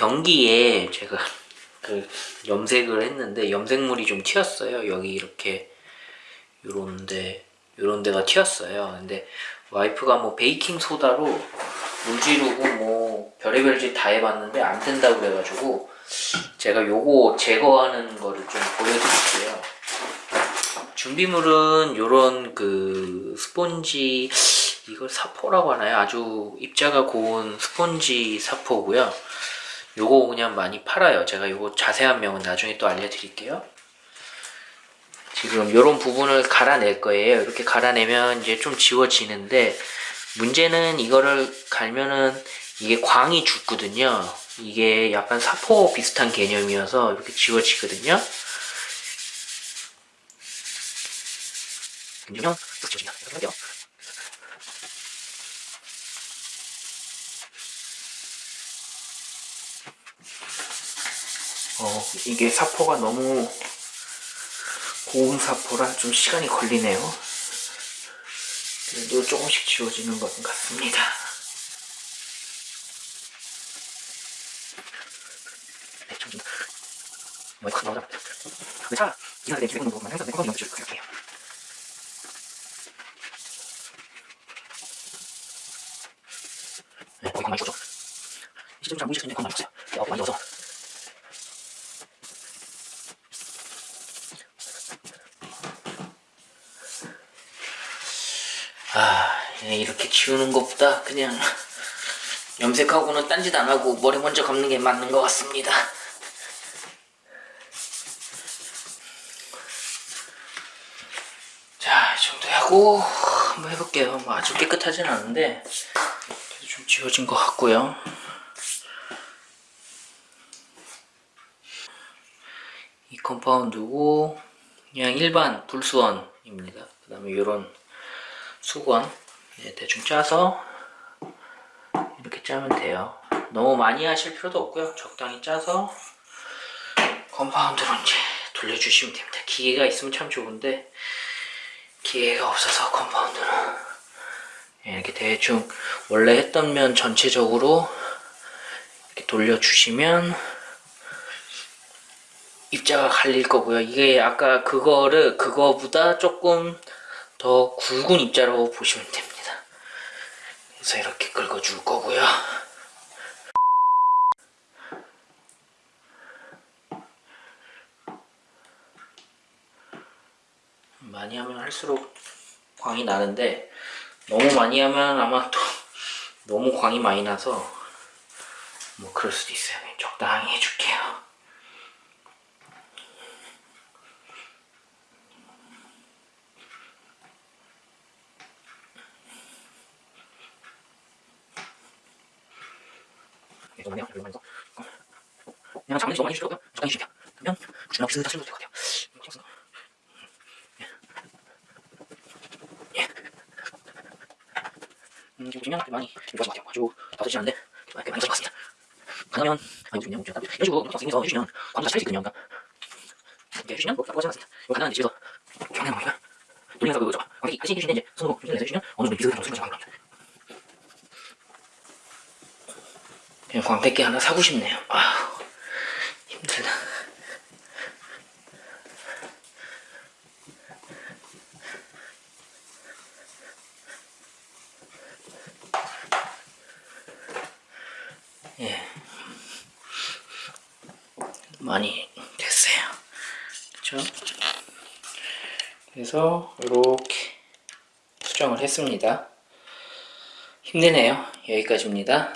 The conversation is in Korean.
그 변기에 제가 그 염색을 했는데 염색물이 좀 튀었어요. 여기 이렇게 요런데 요런 데가 튀었어요. 근데 와이프가 뭐 베이킹 소다로 물 지르고 뭐 별의별 짓 다 해봤는데 안 된다고 그래가지고 제가 요거 제거하는 거를 좀 보여드릴게요. 준비물은 요런 그 스폰지 이걸 사포라고 하나요? 아주 입자가 고운 스폰지 사포고요. 요거 그냥 많이 팔아요. 제가 요거 자세한 명은 나중에 또 알려드릴게요. 지금 요런 부분을 갈아낼 거예요. 이렇게 갈아내면 이제 좀 지워지는데 문제는 이거를 갈면은 이게 광이 죽거든요. 이게 약간 사포 비슷한 개념이어서 이렇게 지워지거든요. 그러면 쓱 지워진다. 이게 사포가 너무 고운 사포라 좀 시간이 걸리네요. 그래도 조금씩 지워지는 것 같습니다. 기사가 된 기백은 부분만 항상 내 껌이 넘겨줄 거예요. 네, 거기 가만히 있어줘. 시점 잘껌 많이 없어요. 어, 많이 넣어서. 이렇게 지우는 것보다 그냥 염색하고는 딴짓 안 하고 머리 먼저 감는 게 맞는 것 같습니다. 자, 이 정도 하고 한번 해볼게요. 뭐 아주 깨끗하진 않은데 그래도 좀 지워진 것 같고요. 이 compound고 그냥 일반 불수원입니다. 그 다음에 이런 수건 네, 대충 짜서 이렇게 짜면 돼요. 너무 많이 하실 필요도 없고요. 적당히 짜서 compound로 이제 돌려주시면 됩니다. 기계가 있으면 참 좋은데 기계가 없어서 compound는 네, 이렇게 대충 원래 했던 면 전체적으로 이렇게 돌려주시면 입자가 갈릴 거고요. 이게 아까 그거를 그거보다 조금 더 굵은 입자로 보시면 됩니다. 그래서 이렇게 긁어줄 거고요. 많이 하면 할수록 광이 나는데 너무 많이 하면 아마 또 너무 광이 많이 나서 뭐 그럴 수도 있어요. 적당히 해줄게요. 뭐냐? 이거 말이죠. 그냥 너무 많이 주고요. 적당히 주면 그러면 주나 비슷한 쓸모도 될것 같아요. 이렇게 해서. 예. 음, 지금 보시면 꽤 많이 좋아진 것 같아요. 아주 않은데 꽤 많이 것 같습니다. 가능하면 아 좋네요. 이런 식으로 선생님께서 해주시면 광고 잘 있거든요. 그러니까 이렇게 해주시면 뭐 나쁘지 않습니다. 이거 가능한 집에서 경량 머리가 돌리면서 그거죠. 광택이 하시게 해주시는데 이제 손으로 조절해서 해주시면 어느 정도 비슷한 정도의 광고가 나옵니다. 그냥 광택기 하나 사고 싶네요. 아 힘들다. 예. 많이 됐어요. 그쵸? 그래서 이렇게 수정을 했습니다. 힘드네요. 여기까지입니다.